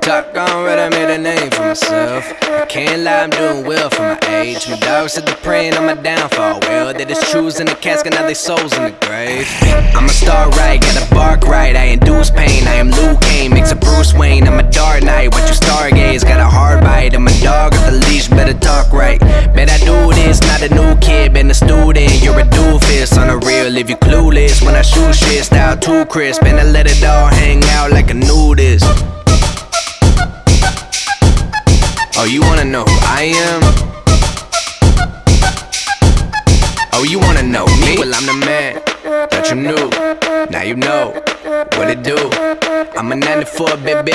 Top gone red, I made a name for myself. I can't lie, I'm doing well for my age. My dog said they're praying on my downfall. Well, they just choosing the casket, now they souls in the grave. I'm a star right, gotta bark right. I induce pain, I am Luke Kane, mix a Bruce Wayne. I'm a dark knight, what you stargaze, got a hard bite. I'm a dog at the leash, better talk right. Doofus on the real if you clueless. When I shoot shit, style too crisp, and I let it all hang out like a nudist. Oh, you wanna know who I am? Oh, you wanna know me? Well, I'm the man that you knew. Now you know what it do. I'm a 94 baby.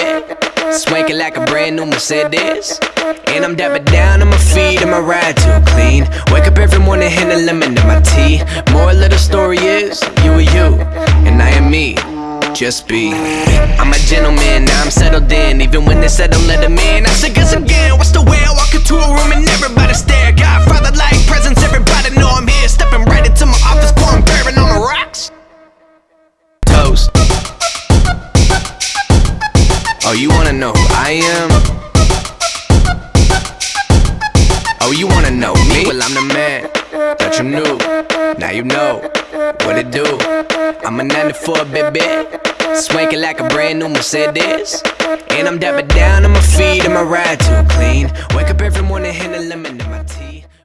Swanking like a brand new Mercedes. And I'm dapping down on my feet and my ride too clean. Wake up every morning, hand a lemon just be. I'm a gentleman, now I'm settled in. Even when they said don't let them in, I said guess again. What's the way I walk into a room and everybody stare? Godfather like presence, everybody know I'm here. Stepping right into my office, pouring bourbon on the rocks. Toast. Oh, you wanna know who I am? Oh, you wanna know me? Well, I'm the man that you knew. Now you know what it do. I'm a 94 baby. Swanking like a brand new Mercedes. And I'm dapping down on my feet and my ride too clean. Wake up every morning, hand a lemon in my